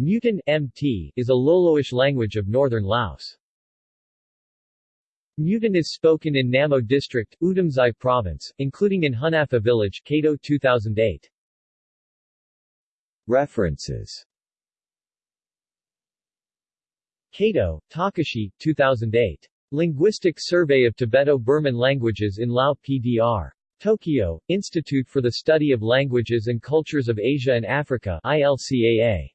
Mutan MT is a Loloish language of northern Laos. Mutan is spoken in Namo District, Oudomxay Province, including in Hunafa Village, Kato 2008. References Kato, Takashi, 2008. Linguistic Survey of Tibeto-Burman Languages in Lao PDR. Tokyo, Institute for the Study of Languages and Cultures of Asia and Africa ILCAA.